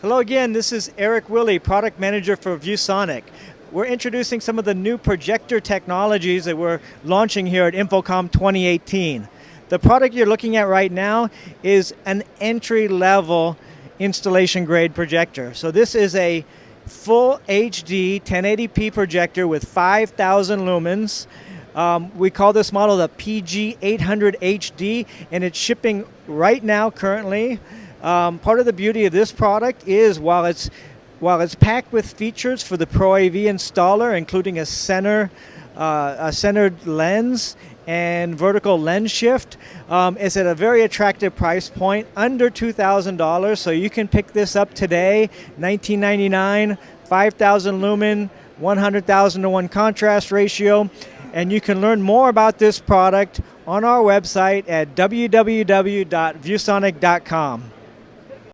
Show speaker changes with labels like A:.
A: Hello again, this is Eric Willey, Product Manager for ViewSonic. We're introducing some of the new projector technologies that we're launching here at InfoComm 2018. The product you're looking at right now is an entry level installation grade projector. So this is a full HD 1080p projector with 5,000 lumens. Um, we call this model the PG800HD and it's shipping right now currently um, part of the beauty of this product is while it's while it's packed with features for the Pro AV installer, including a center, uh, a centered lens and vertical lens shift, um, it's at a very attractive price point, under $2,000. So you can pick this up today, 1999, 5,000 lumen, 100,000 to one contrast ratio. And you can learn more about this product on our website at www.viewsonic.com.